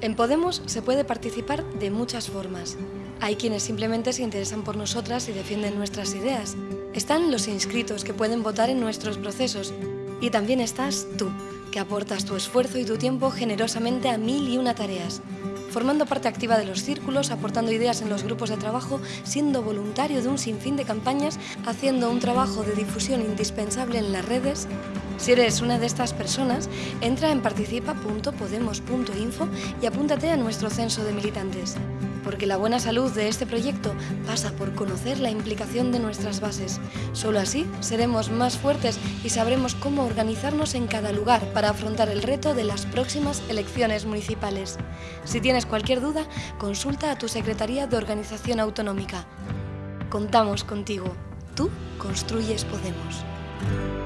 En Podemos se puede participar de muchas formas. Hay quienes simplemente se interesan por nosotras y defienden nuestras ideas. Están los inscritos que pueden votar en nuestros procesos. Y también estás tú, que aportas tu esfuerzo y tu tiempo generosamente a mil y una tareas formando parte activa de los círculos, aportando ideas en los grupos de trabajo, siendo voluntario de un sinfín de campañas, haciendo un trabajo de difusión indispensable en las redes. Si eres una de estas personas, entra en participa.podemos.info y apúntate a nuestro censo de militantes porque la buena salud de este proyecto pasa por conocer la implicación de nuestras bases. Solo así seremos más fuertes y sabremos cómo organizarnos en cada lugar para afrontar el reto de las próximas elecciones municipales. Si tienes cualquier duda, consulta a tu Secretaría de Organización Autonómica. Contamos contigo. Tú construyes Podemos.